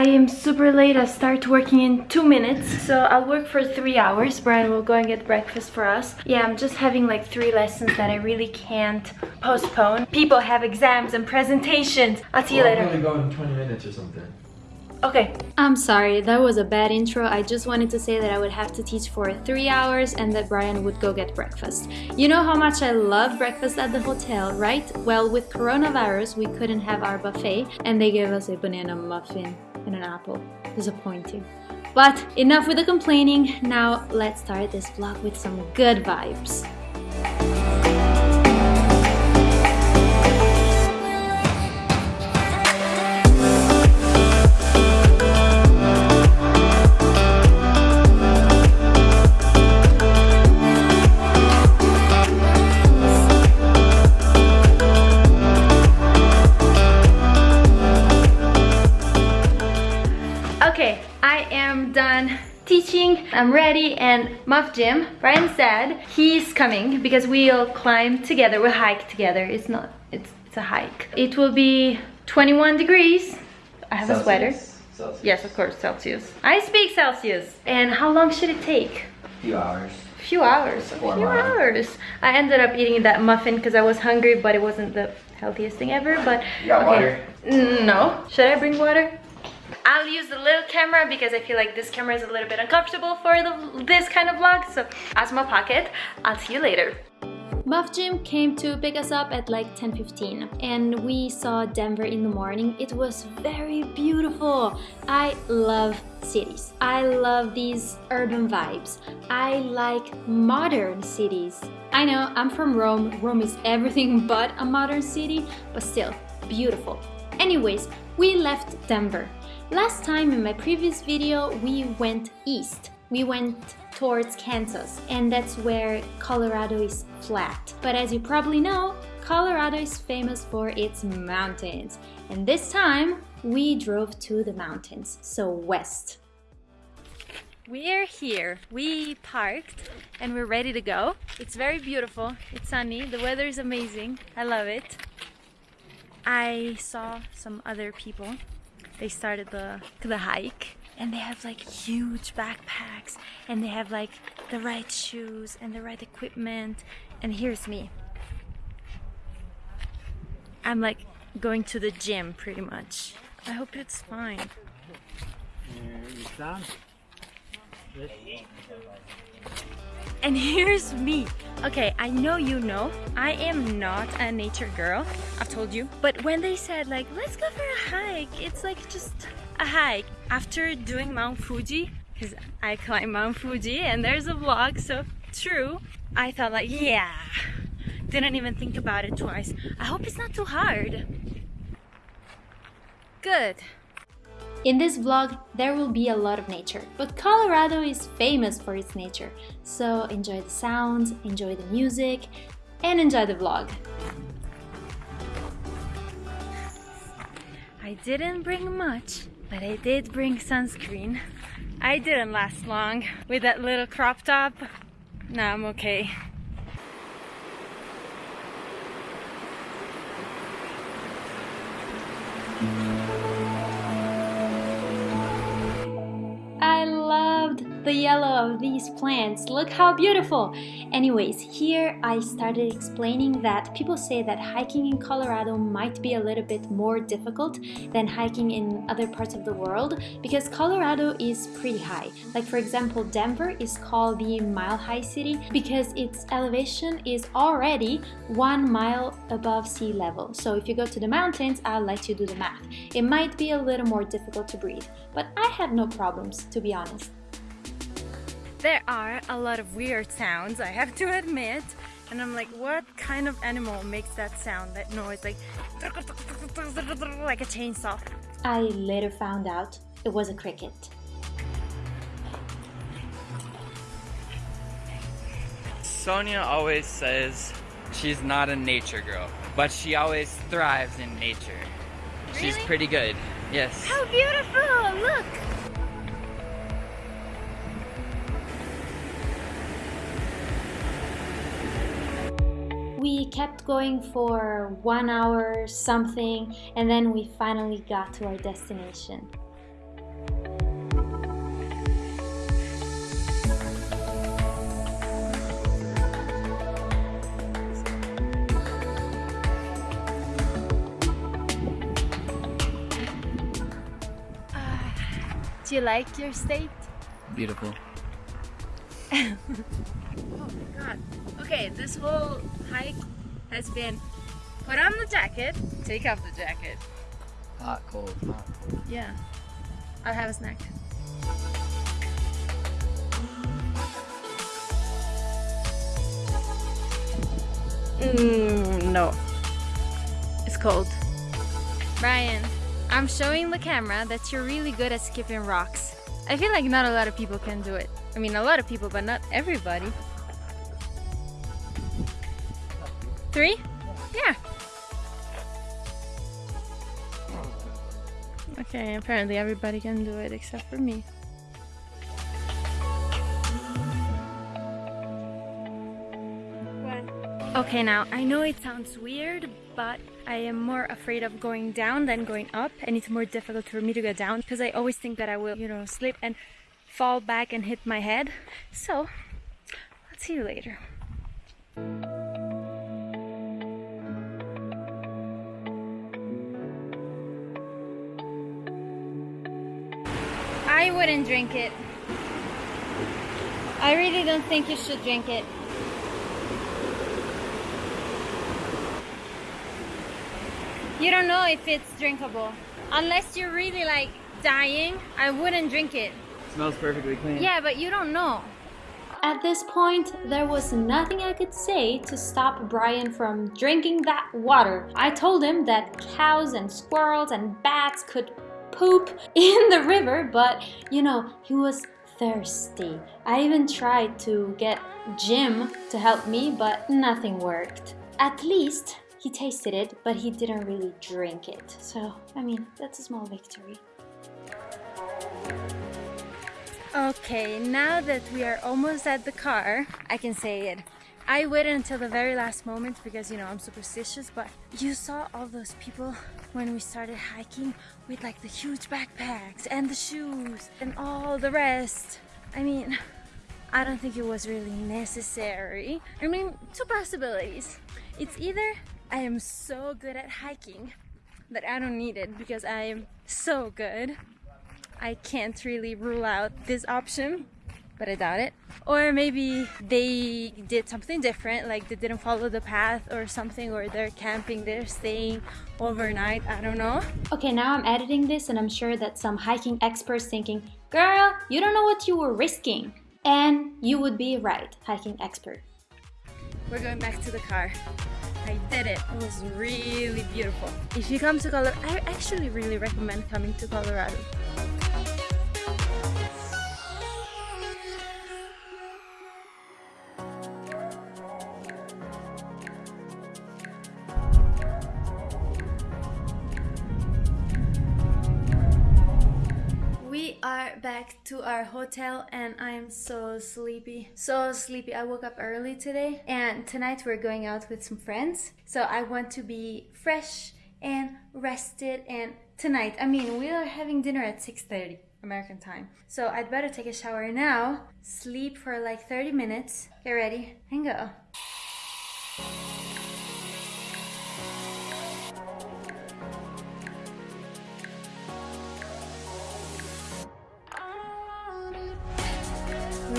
I am super late. I start working in two minutes. So I'll work for three hours. Brian will go and get breakfast for us. Yeah, I'm just having like three lessons that I really can't postpone. People have exams and presentations. I'll see you later. I'm gonna go in 20 minutes or something. Okay. I'm sorry, that was a bad intro. I just wanted to say that I would have to teach for three hours and that Brian would go get breakfast. You know how much I love breakfast at the hotel, right? Well, with coronavirus, we couldn't have our buffet and they gave us a banana muffin and an apple. Disappointing. But enough with the complaining, now let's start this vlog with some good vibes. I'm ready and Muff Jim, Brian said he's coming because we'll climb together, we'll hike together. It's not, it's, it's a hike. It will be 21 degrees. I have a sweater. Celsius. Yes, of course, Celsius. I speak Celsius. And how long should it take? A few hours. A few hours. A few miles. hours. I ended up eating that muffin because I was hungry, but it wasn't the healthiest thing ever. But You got water? Mm, No. Should I bring water? I'll use the little camera because I feel like this camera is a little bit uncomfortable for the, this kind of vlog. So as my pocket, I'll see you later. Muff Jim came to pick us up at like 10.15 and we saw Denver in the morning. It was very beautiful. I love cities. I love these urban vibes. I like modern cities. I know I'm from Rome. Rome is everything but a modern city, but still beautiful. Anyways, we left Denver. Last time in my previous video, we went east. We went towards Kansas, and that's where Colorado is flat. But as you probably know, Colorado is famous for its mountains. And this time, we drove to the mountains, so west. We're here. We parked and we're ready to go. It's very beautiful. It's sunny. The weather is amazing. I love it. I saw some other people. They started the the hike and they have like huge backpacks and they have like the right shoes and the right equipment and here's me. I'm like going to the gym pretty much. I hope it's fine. And here's me. Okay, I know you know, I am not a nature girl. I've told you. But when they said like, let's go for a hike, it's like just a hike. After doing Mount Fuji, because I climb Mount Fuji and there's a vlog, so true. I thought like, yeah. Didn't even think about it twice. I hope it's not too hard. Good. In this vlog, there will be a lot of nature, but Colorado is famous for its nature, so enjoy the sounds, enjoy the music, and enjoy the vlog. I didn't bring much, but I did bring sunscreen. I didn't last long with that little crop top. Now I'm okay. I the yellow of these plants. Look how beautiful! Anyways, here I started explaining that people say that hiking in Colorado might be a little bit more difficult than hiking in other parts of the world because Colorado is pretty high. Like for example, Denver is called the Mile High City because its elevation is already one mile above sea level. So if you go to the mountains, I'll let you do the math. It might be a little more difficult to breathe, but I had no problems to be honest. There are a lot of weird sounds, I have to admit. And I'm like, what kind of animal makes that sound, that noise, like like a chainsaw? I later found out it was a cricket. Sonia always says she's not a nature girl, but she always thrives in nature. She's pretty good. Yes. How beautiful! Look! we kept going for one hour something and then we finally got to our destination. Uh, do you like your state? Beautiful oh my god. Okay, this whole hike has been put on the jacket, take off the jacket. Hot, cold, hot, cold. Yeah. I'll have a snack. Mm, no. It's cold. Brian, I'm showing the camera that you're really good at skipping rocks. I feel like not a lot of people can do it. I mean, a lot of people, but not everybody. Three? Yeah. Okay, apparently everybody can do it except for me. Okay, now I know it sounds weird, but I am more afraid of going down than going up, and it's more difficult for me to go down because I always think that I will, you know, slip and fall back and hit my head. So, I'll see you later. I wouldn't drink it. I really don't think you should drink it. You don't know if it's drinkable. Unless you're really like dying, I wouldn't drink it. Smells perfectly clean. Yeah, but you don't know. At this point, there was nothing I could say to stop Brian from drinking that water. I told him that cows and squirrels and bats could poop in the river, but you know, he was thirsty. I even tried to get Jim to help me, but nothing worked. At least he tasted it, but he didn't really drink it. So, I mean, that's a small victory. Okay, now that we are almost at the car, I can say it. I waited until the very last moment because you know I'm superstitious, but you saw all those people when we started hiking with like the huge backpacks and the shoes and all the rest. I mean, I don't think it was really necessary. I mean, two possibilities. It's either I am so good at hiking that I don't need it because I am so good. I can't really rule out this option, but I doubt it. Or maybe they did something different, like they didn't follow the path or something, or they're camping, they're staying overnight, I don't know. Okay, now I'm editing this and I'm sure that some hiking experts thinking, girl, you don't know what you were risking. And you would be right, hiking expert. We're going back to the car. I did it. It was really beautiful. If you come to Colorado, I actually really recommend coming to Colorado. To our hotel and I am so sleepy. So sleepy. I woke up early today and tonight we're going out with some friends. So I want to be fresh and rested and tonight, I mean, we are having dinner at 6:30 American time. So I'd better take a shower now, sleep for like 30 minutes, get ready and go.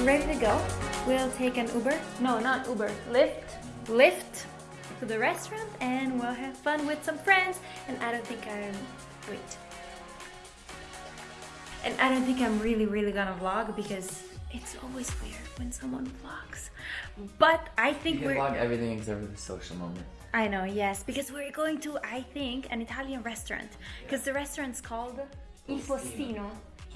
We're ready to go. We'll take an Uber. No, not Uber. Lyft. Lyft to the restaurant and we'll have fun with some friends. And I don't think I'm. Wait. And I don't think I'm really, really gonna vlog because it's always weird when someone vlogs. But I think You we're. can vlog everything except for the social moment. I know, yes, because we're going to, I think, an Italian restaurant. Because the restaurant's called Il Postino.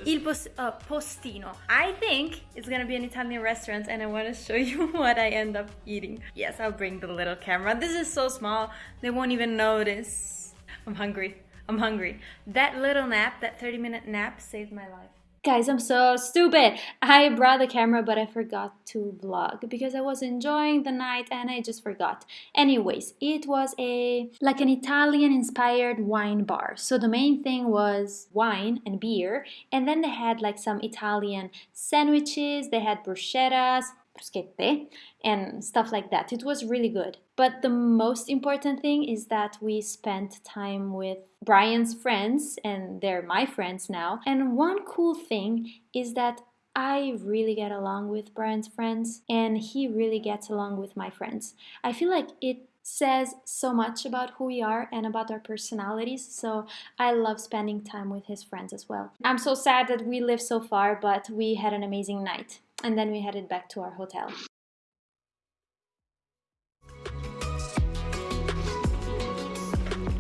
Il uh, Postino. I think it's gonna be an Italian restaurant and I wanna show you what I end up eating. Yes, I'll bring the little camera. This is so small, they won't even notice. I'm hungry. I'm hungry. That little nap, that 30 minute nap, saved my life. Guys, I'm so stupid. I brought the camera, but I forgot to vlog because I was enjoying the night and I just forgot. Anyways, it was a like an Italian inspired wine bar. So the main thing was wine and beer, and then they had like some Italian sandwiches, they had bruschettas, bruschette and stuff like that. It was really good. But the most important thing is that we spent time with Brian's friends and they're my friends now. And one cool thing is that I really get along with Brian's friends and he really gets along with my friends. I feel like it says so much about who we are and about our personalities, so I love spending time with his friends as well. I'm so sad that we live so far, but we had an amazing night and then we headed back to our hotel.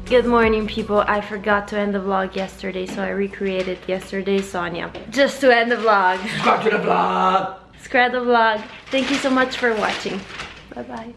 Good morning people, I forgot to end the vlog yesterday so I recreated yesterday's Sonia just to end the vlog. Subscribe to the vlog! Subscribe the vlog. Thank you so much for watching. Bye bye.